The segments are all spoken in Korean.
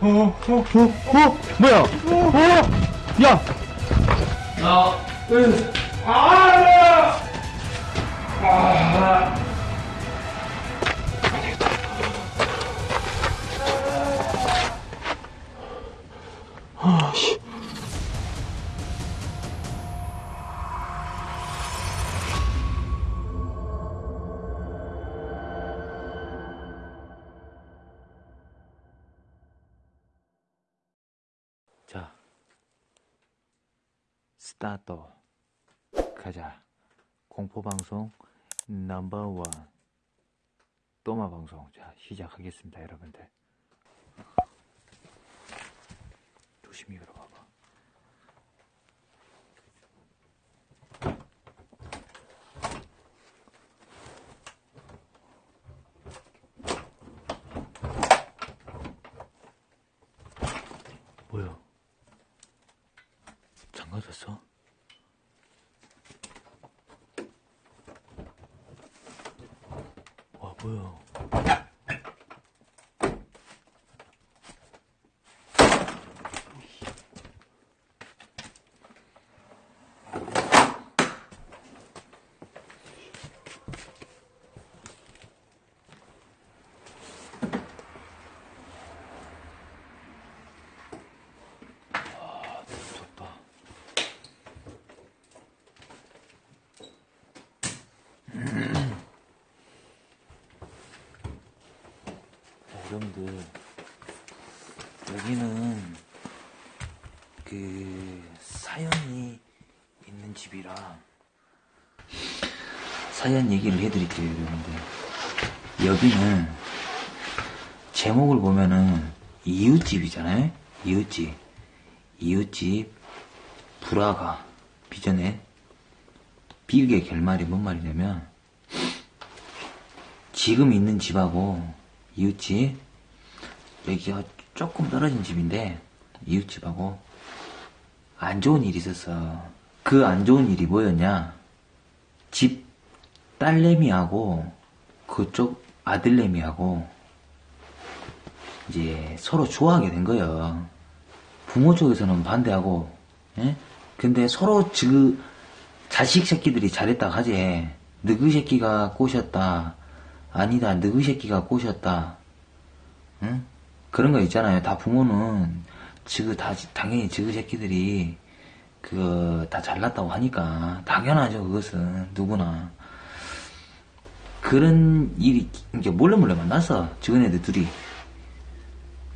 어, 어, 어, 뭐야? 어, 야! 나, 으, 아! 아! 자, 스타트. 가자. 공포방송 넘버원. 또마방송. 자, 시작하겠습니다, 여러분들. 조심히 열어봐봐. 뭐야? 잠가졌어? 와 뭐야? 아, 무섭다. 자, 여러분들 여기는 그 사연이 있는 집이라 사연 얘기를 해드릴게요 여러분들. 여기는 제목을 보면은 이웃집이잖아요. 이웃집. 이웃집 불화가 비전에 비극의 결말이 뭔 말이냐면 지금 있는 집하고 이웃집 여기가 조금 떨어진 집인데 이웃집하고 안 좋은 일이 있었어 그 안 좋은 일이 뭐였냐 집 딸내미하고 그쪽 아들내미하고 이제 서로 좋아하게 된 거예요 부모 쪽에서는 반대하고, 예? 근데 서로 지금 자식 새끼들이 잘했다 하지. 너그 새끼가 꼬셨다. 아니다, 너그 새끼가 꼬셨다. 응? 그런 거 있잖아요. 다 부모는 지금 다 당연히 지그 새끼들이 그 다 잘났다고 하니까 당연하죠. 그것은 누구나 그런 일이 이제 몰래 몰래 만났어. 지금 애들 둘이.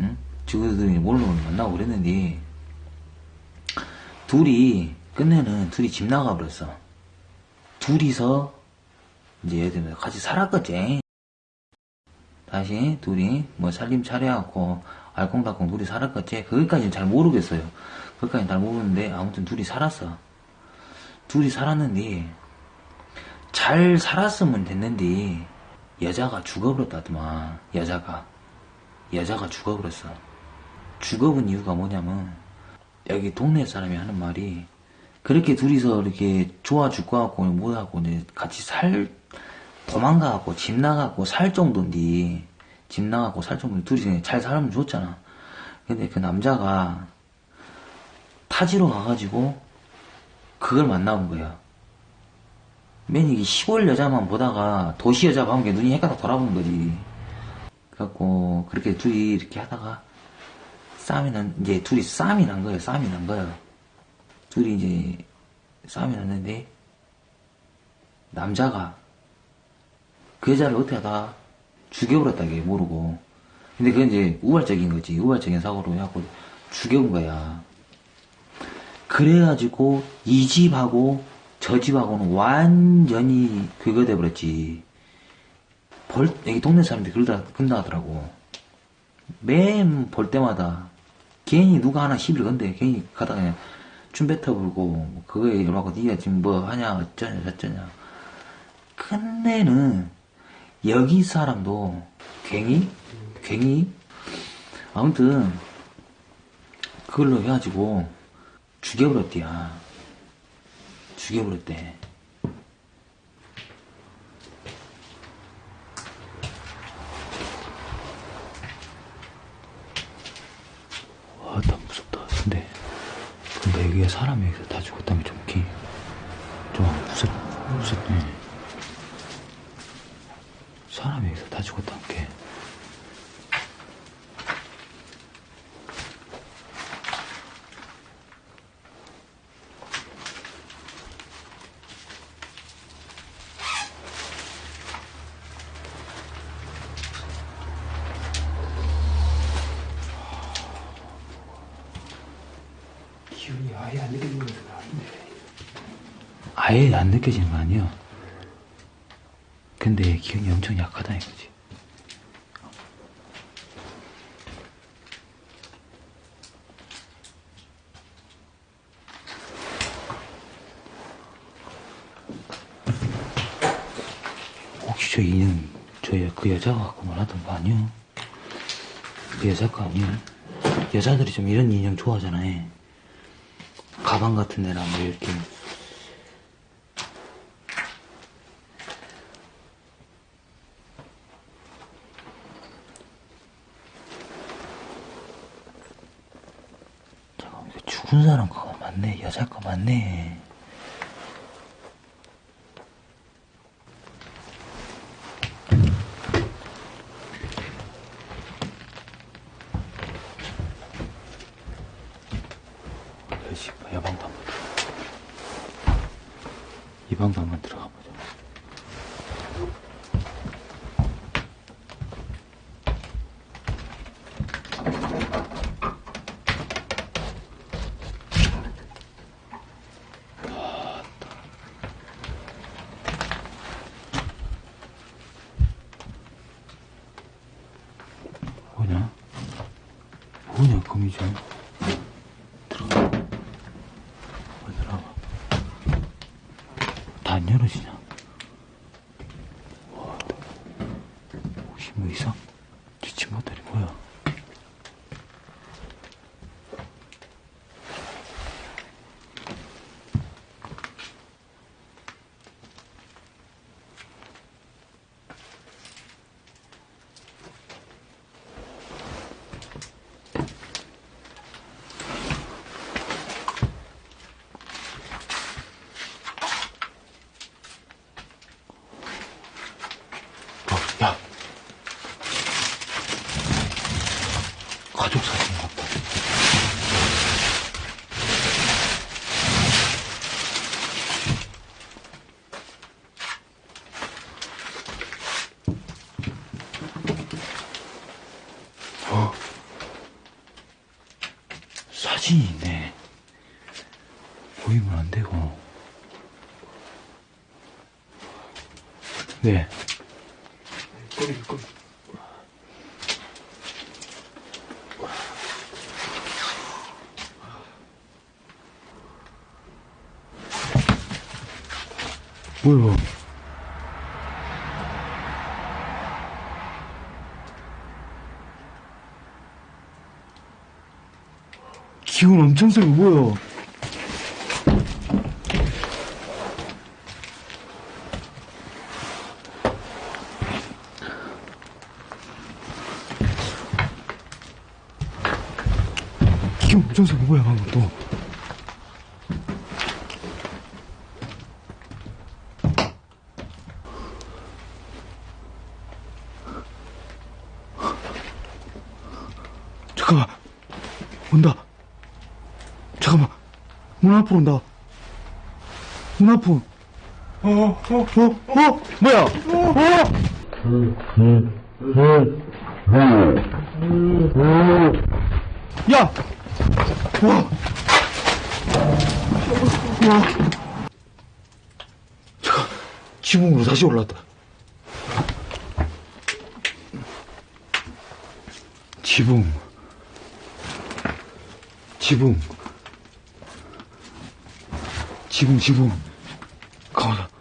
응? 지구들이 몰래 몰래 만나고 그랬는데 둘이 끝내는 둘이 집 나가버렸어 둘이서 이제 애들 같이 살았겠지 다시 둘이 뭐 살림 차려갖고 알콩달콩 둘이 살았겠지? 거기까지는 잘 모르겠어요. 거기까지는 잘 모르는데 아무튼 둘이 살았어. 둘이 살았는데 잘 살았으면 됐는데 여자가 죽어버렸다더만 여자가. 여자가 죽어버렸어. 죽어본 이유가 뭐냐면 여기 동네 사람이 하는 말이 그렇게 둘이서 이렇게 좋아 죽고 하고 뭐하고 이제 같이 살 도망가갖고 집 나가고 살 정도인데 집 나가고 살 정도인데 둘이 잘 살면 좋잖아 근데 그 남자가 타지로 가가지고 그걸 만나본 거야 맨 이게 시골 여자만 보다가 도시 여자 봐본 게 눈이 헷갈려 돌아보는 거지 그래갖고 그렇게 둘이 이렇게 하다가 싸움이 난 이제 둘이 싸움이 난 거예요. 싸움이 난 거예요. 둘이 이제 싸움이 났는데 남자가 그 여자를 어떻게 하다 죽여버렸다게 모르고. 근데 그건 이제 우발적인 거지. 우발적인 사고로 해갖고 죽여온 거야. 그래가지고 이 집하고 저 집하고는 완전히 그거 돼버렸지. 벌, 여기 동네 사람들이 그러다, 그런다 하더라고. 맨 볼 때마다, 괜히 누가 하나 시비를 건데, 괜히 가다가 그냥 춤 뱉어 불고, 뭐 그거에 열받고, 니가 지금 뭐 하냐, 어쩌냐, 저쩌냐. 끝내는, 여기 사람도, 괜히, 괜히, 아무튼, 그걸로 해가지고, 죽여버렸디야. 죽여버렸대. 아, 나 무섭다. 근데, 근데 여기에 사람이 여기서 다 죽었다면 좀, 기, 좀 무섭, 무섭네. 사람이 여기서 다 죽었다는 게. 기운이 아예 안 느껴지는 것은 아닌데. 아예 안 느껴지는 거 아니야? 근데 기운이 엄청 약하다 이거지. 혹시 저 인형 저그 여자가 갖고 말하던 거 아니야? 그 여자 거 아니야? 여자들이 좀 이런 인형 좋아하잖아요. 가방 같은 데나 뭐 이렇게. 잠깐만 이거 죽은 사람 거가 맞네? 여자 거 맞네 여시 여방도 한번 들어가. 이 방도 한번 들어가 보자 뭐냐? 뭐냐, 거미줄. 들어가. 왜 들어가? 다 안 열어지냐? 와, 혹시 뭐 이상? 지친 것들이 뭐야? 어, 야. 가족 사진 같다. 어. 사진이 있네. 보이면 안 되고. 네. 거기, 거기. 뭐야? 기운 엄청 세고 뭐야? 기운 엄청 세고 뭐야 방금 또? 잠깐만 온다 잠깐만 문 앞으로 온다 문 앞으로 어, 어, 어? 어? 뭐야? 어? 야! 와! 와! 잠깐 지붕으로 다시 올라왔다 지붕 지붕. 지붕 지붕. 가만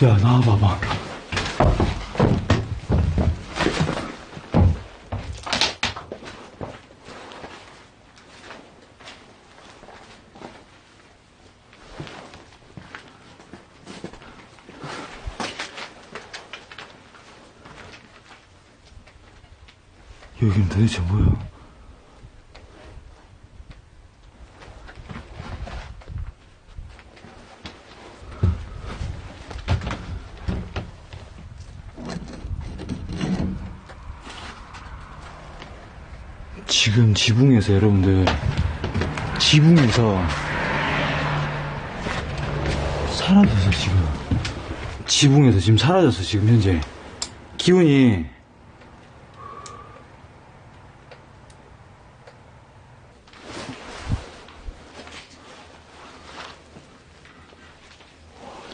야, 나와봐봐. 여긴 도대체 뭐야? 지붕에서 여러분들. 지붕에서. 사라져서 지금. 지붕에서 지금 사라져서 지금 현재.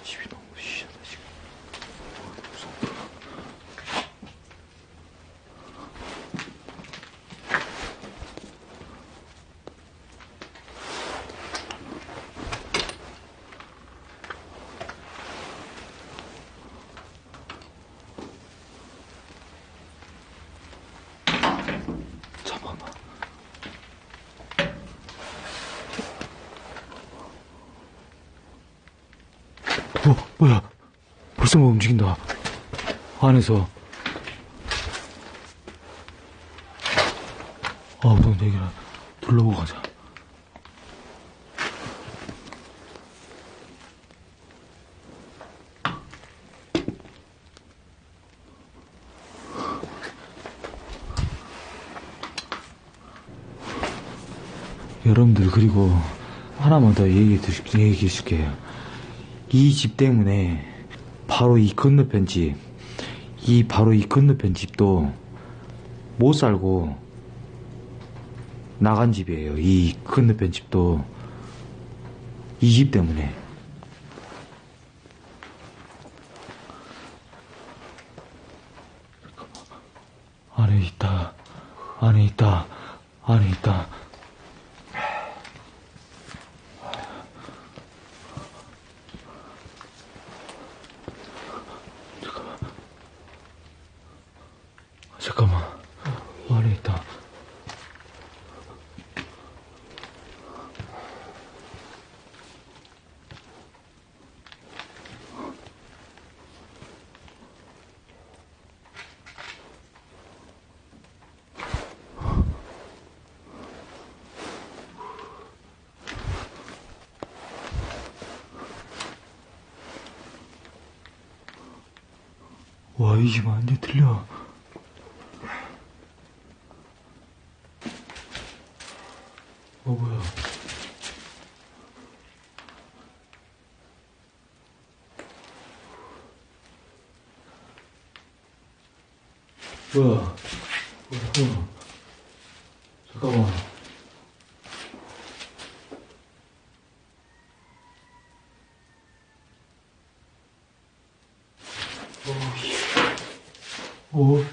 집이 너무 시원해 지금 잠깐만 어, 뭐야? 벌써 뭐 움직인다. 안에서. 아, 우선 여기라 둘러보고 가자. 여러분들, 그리고 하나만 더 얘기해, 줄게요. 이 집 때문에 바로 이 건너편 집, 이 바로 이 건너편 집도 못 살고 나간 집이에요. 이 건너편 집도 이 집 때문에. 안에 있다. 안에 있다. 안에 있다. 잠깐만. 안에 있다. 와, 이집 완전 틀려. 어, 뭐야. 뭐야. 뭐야. 잠깐만. 어, 어.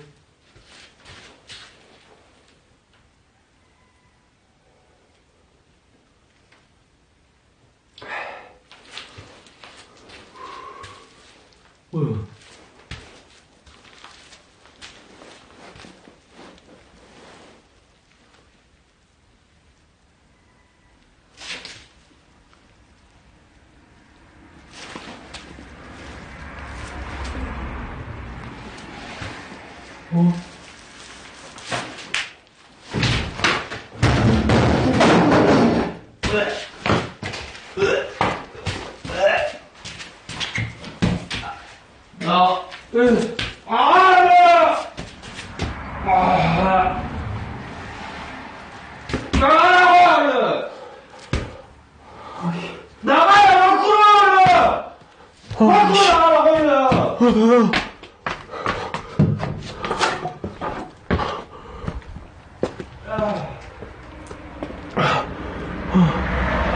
뭐야? 어? 나, 에, 아, 아, 나가라고! 나가야, 밖으로! 밖으로 나가라고, 그냥!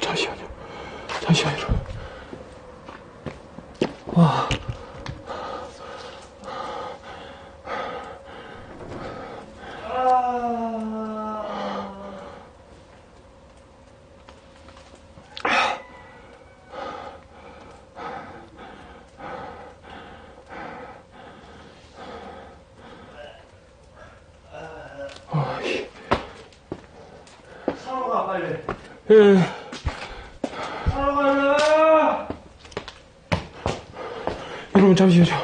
잠시만요. 잠시만요. 와. 빨리. 예. 따라가요. 여러분 잠시만요.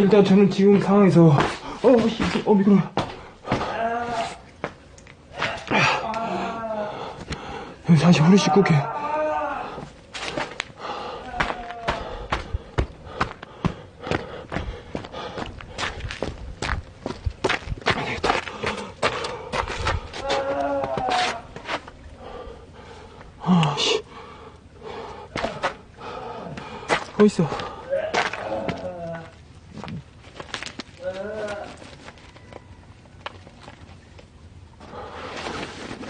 일단 저는 지금 상황에서 어, 씨, 어 미끄러. 형 다시 허리 씻고 올게. 아, 어딨어?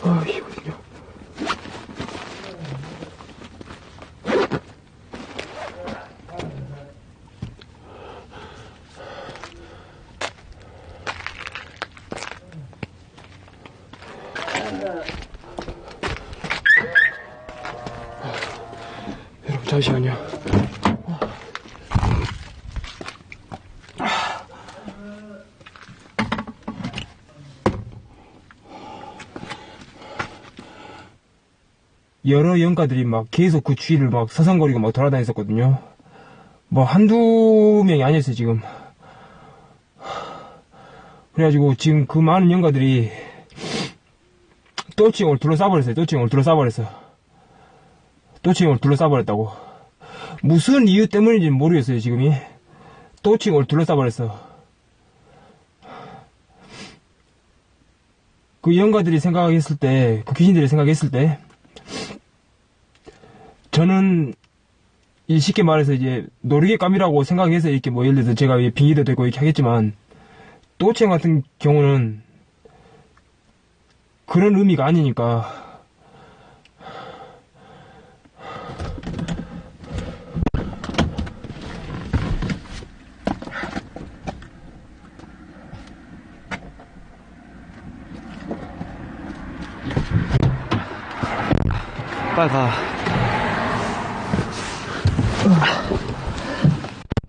아. 여러분, 잠시만요. 여러 연가들이 막 계속 그 주위를 막 서성거리고 막 돌아다녔었거든요. 뭐 한두 명이 아니었어요, 지금. 그래가지고 지금 그 많은 연가들이 또칭을 둘러싸버렸어요. 또칭을 둘러싸버렸어. 또칭을 둘러싸버렸다고. 무슨 이유 때문인지 는 모르겠어요, 지금이. 또칭을 둘러싸버렸어. 그 연가들이 생각했을 때, 그 귀신들이 생각했을 때, 저는 이 쉽게 말해서 이제 놀이개감이라고 생각해서 이렇게 뭐 예를 들어서 제가 이 빙의도 되고 이렇게 하겠지만 또치형 같은 경우는 그런 의미가 아니니까 빨리 가.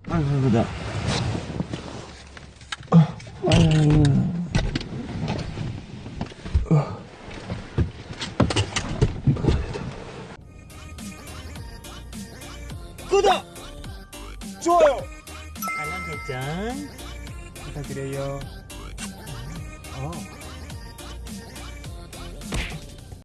아이고, 나.